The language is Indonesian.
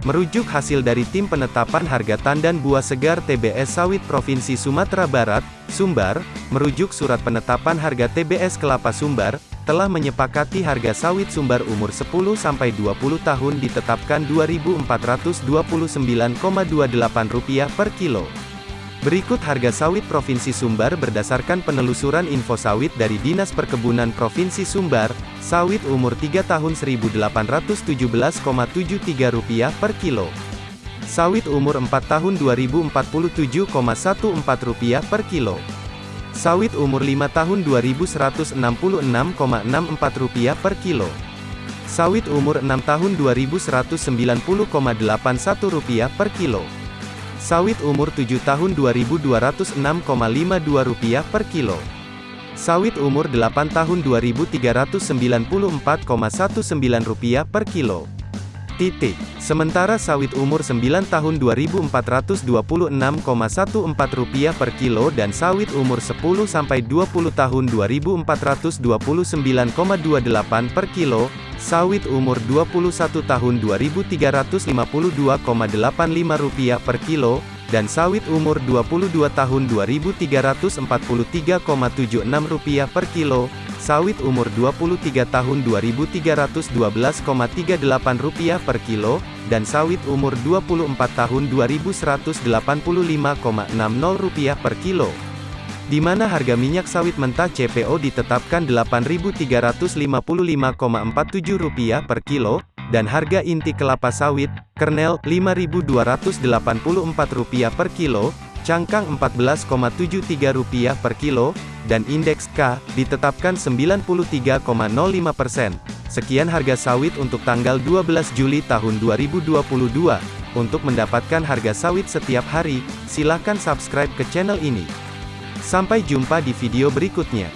Merujuk hasil dari Tim Penetapan Harga Tandan Buah Segar TBS Sawit Provinsi Sumatera Barat, Sumbar, merujuk Surat Penetapan Harga TBS Kelapa Sumbar, telah menyepakati harga sawit sumbar umur 10-20 tahun ditetapkan Rp2.429,28 per kilo. Berikut harga sawit Provinsi Sumbar berdasarkan penelusuran info sawit dari Dinas Perkebunan Provinsi Sumbar, sawit umur 3 tahun Rp1.817,73 per kilo. Sawit umur 4 tahun Rp2.047,14 per kilo. Sawit umur 5 tahun Rp2.166,64 per kilo. Sawit umur 6 tahun Rp2.190,81 per kilo. Sawit umur 7 tahun Rp2.206,52 per kilo. Sawit umur 8 tahun Rp2.394,19 per kilo. Titik. Sementara sawit umur 9 tahun Rp2.426,14 per kilo dan sawit umur 10 sampai 20 tahun Rp2.429,28 per kilo, sawit umur 21 tahun Rp2.552,85 per kilo, dan sawit umur 22 tahun Rp2.343,76 per kilo, sawit umur 23 tahun Rp2.312,38 per kilo, dan sawit umur 24 tahun Rp2.185,60 per kilo. Di mana harga minyak sawit mentah CPO ditetapkan Rp8.355,47 per kilo, dan harga inti kelapa sawit, kernel, Rp5.284 per kilo, cangkang Rp14,73 per kilo, dan indeks K, ditetapkan 93,05 persen. Sekian harga sawit untuk tanggal 12 Juli tahun 2022. Untuk mendapatkan harga sawit setiap hari, silakan subscribe ke channel ini. Sampai jumpa di video berikutnya.